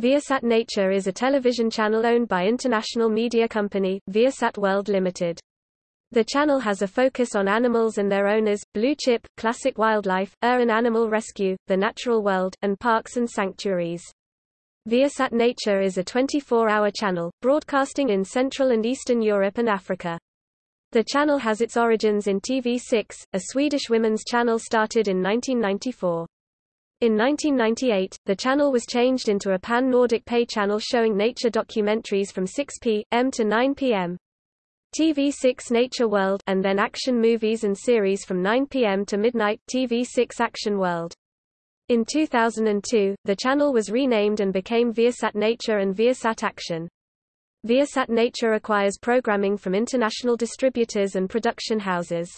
Viasat Nature is a television channel owned by international media company, Viasat World Limited. The channel has a focus on animals and their owners, blue chip, classic wildlife, urban animal rescue, the natural world, and parks and sanctuaries. Viasat Nature is a 24-hour channel, broadcasting in Central and Eastern Europe and Africa. The channel has its origins in TV6, a Swedish women's channel started in 1994. In 1998, the channel was changed into a pan-Nordic pay channel showing nature documentaries from 6 p.m. to 9 p.m. TV6 Nature World and then action movies and series from 9 p.m. to midnight TV6 Action World. In 2002, the channel was renamed and became Viasat Nature and Viasat Action. Viasat Nature acquires programming from international distributors and production houses.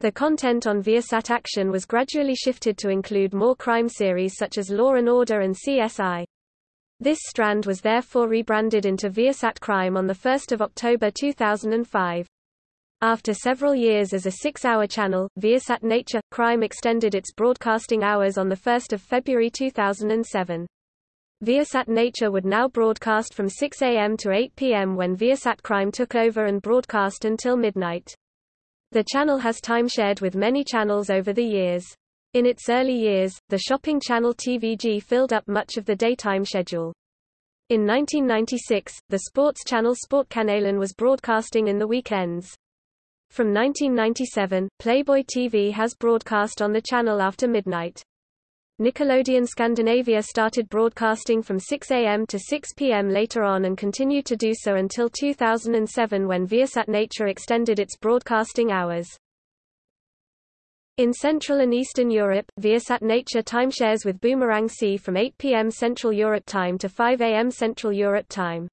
The content on Viasat Action was gradually shifted to include more crime series such as Law & Order and CSI. This strand was therefore rebranded into Viasat Crime on 1 October 2005. After several years as a six-hour channel, Viasat Nature – Crime extended its broadcasting hours on 1 February 2007. Viasat Nature would now broadcast from 6 a.m. to 8 p.m. when Viasat Crime took over and broadcast until midnight. The channel has time-shared with many channels over the years. In its early years, the shopping channel TVG filled up much of the daytime schedule. In 1996, the sports channel Sportkanalen was broadcasting in the weekends. From 1997, Playboy TV has broadcast on the channel after midnight. Nickelodeon Scandinavia started broadcasting from 6 a.m. to 6 p.m. later on and continued to do so until 2007 when Viasat Nature extended its broadcasting hours. In Central and Eastern Europe, Viasat Nature timeshares with Boomerang C from 8 p.m. Central Europe Time to 5 a.m. Central Europe Time.